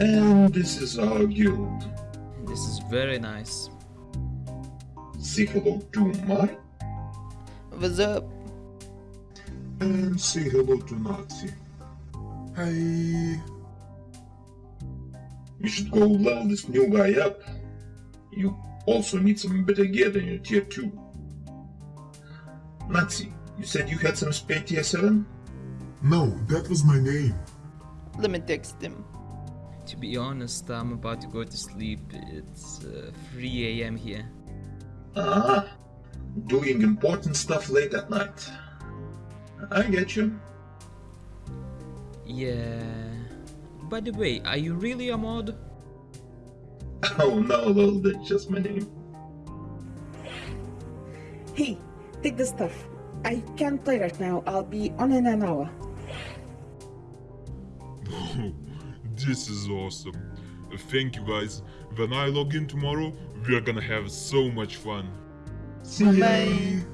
And this is our guild. This is very nice. Say hello to Mark What's up? and say hello to Nazi. Hi. You should go level this new guy up. You also need some better gear than your tier 2. Nazi, you said you had some spare tier 7? No, that was my name. Let me text him. To be honest, I'm about to go to sleep. It's uh, 3 a.m. here. Ah, doing important stuff late at night. I get you. Yeah. By the way, are you really a mod? Oh no, lol, that's just my name. Hey, take the stuff. I can't play right now. I'll be on in an hour. this is awesome. Thank you guys. When I log in tomorrow, we're gonna have so much fun. See. Bye.